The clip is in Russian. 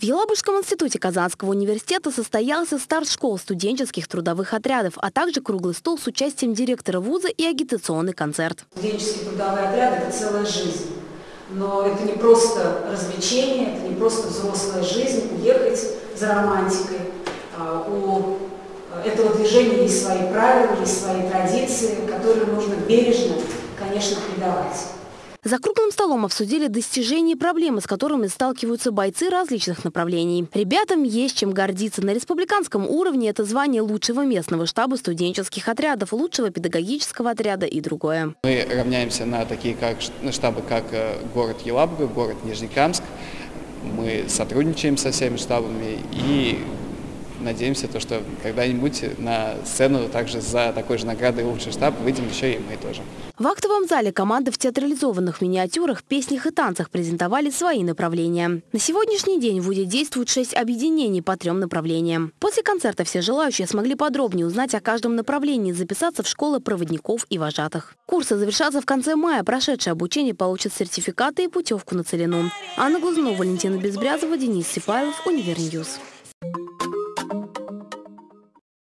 Елабужском институте Казанского университета состоялся старт школ студенческих трудовых отрядов, а также круглый стол с участием директора вуза и агитационный концерт. Студенческие трудовые отряды – это целая жизнь. Но это не просто развлечение, это не просто взрослая жизнь, уехать за романтикой. А, у этого движения есть свои правила, есть свои традиции, которые нужно бережно, конечно, передавать. За круглым столом обсудили достижения и проблемы, с которыми сталкиваются бойцы различных направлений. Ребятам есть чем гордиться. На республиканском уровне это звание лучшего местного штаба студенческих отрядов, лучшего педагогического отряда и другое. Мы равняемся на такие как, штабы, как э, город Елабуга, город Нижнекамск. Мы сотрудничаем со всеми штабами и надеемся, то, что когда-нибудь на сцену также за такой же наградой лучший штаб выйдем еще и мы тоже. В актовом зале команды в театрализованных миниатюрах, песнях и танцах презентовали свои направления. На сегодняшний день в ВУДе действует шесть объединений по трем направлениям. После концерта все желающие смогли подробнее узнать о каждом направлении, записаться в школы проводников и вожатых. Курсы завершатся в конце мая. Прошедшие обучение получат сертификаты и путевку на целину. Анна Глазунова, Валентина Безбрязова, Денис Сипайлов, Univer News.